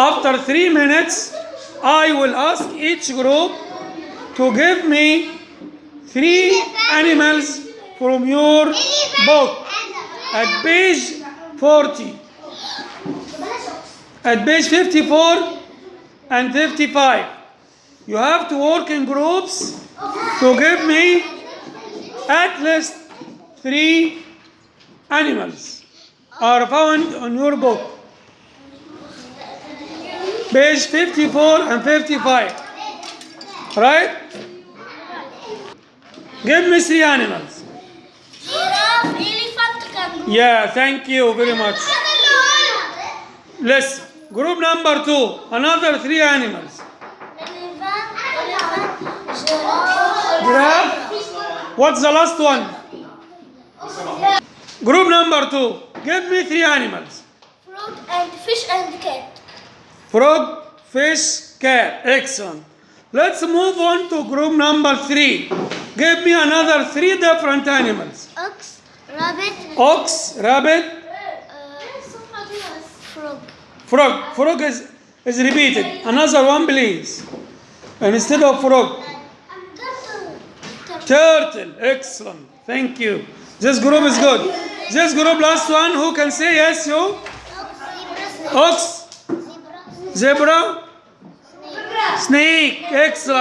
After three minutes, I will ask each group to give me three animals from your book at page 40, at page 54 and 55. You have to work in groups to give me at least three animals are found on your book. Page 54 and 55. Right? Give me three animals. Giraffe, elephant, kangaroo. Yeah, thank you very much. Let's group number two. Another three animals. Giraffe. What's the last one? Group number two. Give me three animals. frog and fish and cat. Frog, fish, cat. Excellent. Let's move on to group number three. Give me another three different animals. Ox, rabbit, Ox, rabbit, uh, frog. frog. Frog is, is repeated. Another one, please. And instead of frog, Turtle. turtle. Excellent. Thank you. This group is good. This group, last one, who can say yes, you? Ox, Zebra. zebra, snake. Excellent.